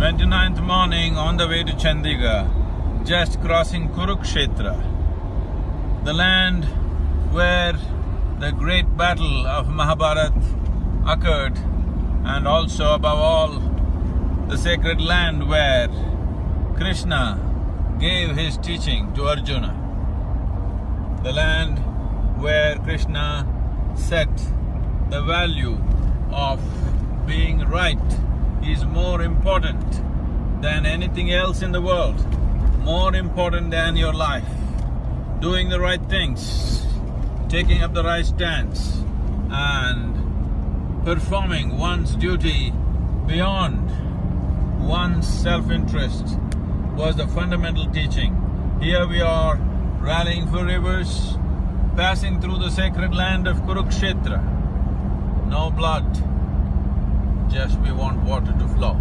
29th morning on the way to Chandigarh, just crossing Kurukshetra, the land where the great battle of Mahabharat occurred and also above all the sacred land where Krishna gave his teaching to Arjuna. The land where Krishna set the value of being right is more important than anything else in the world, more important than your life. Doing the right things, taking up the right stance and performing one's duty beyond one's self-interest was the fundamental teaching. Here we are rallying for rivers, passing through the sacred land of Kurukshetra. No blood, just we want water to flow.